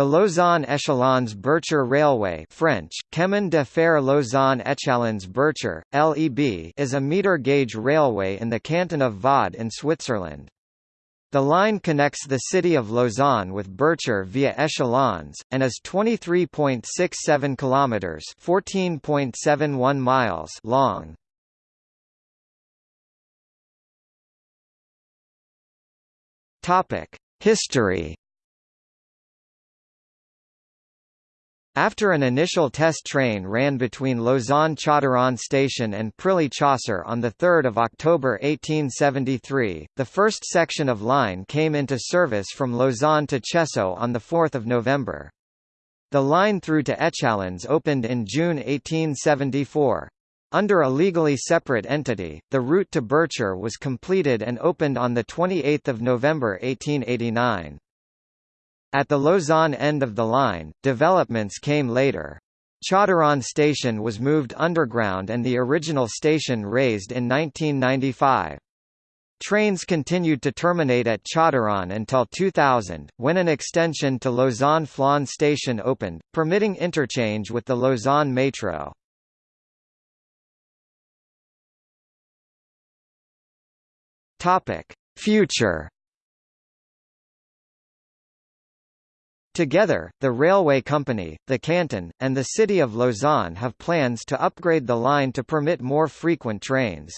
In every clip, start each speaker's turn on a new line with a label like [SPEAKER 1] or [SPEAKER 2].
[SPEAKER 1] The Lausanne Echallens Bercher Railway French, Chemin de fer Lausanne Echallens Bercher, LEB is a meter-gauge railway in the canton of Vaud in Switzerland. The line connects the city of Lausanne with Bercher via Echallens, and is 23.67 kilometres 14.71 miles long. History After an initial test train ran between Lausanne-Chauderon station and Prilly-Chasseur on 3 October 1873, the first section of line came into service from Lausanne to Cheseaux on 4 November. The line through to Echallens opened in June 1874. Under a legally separate entity, the route to Bercher was completed and opened on 28 November 1889. At the Lausanne end of the line, developments came later. Chauderon station was moved underground and the original station razed in 1995. Trains continued to terminate at Chauderon until 2000, when an extension to Lausanne-Flon station opened, permitting interchange with the Lausanne Metro. Future Together, the railway company, the canton, and the city of Lausanne have plans to upgrade the line to permit more frequent trains.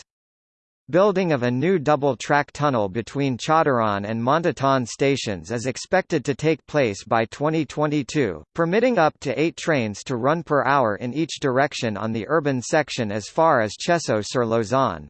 [SPEAKER 1] Building of a new double-track tunnel between Chauderon and Montétan stations is expected to take place by 2022, permitting up to eight trains to run per hour in each direction on the urban section as far as Cheseaux-sur-Lausanne.